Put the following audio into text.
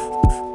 you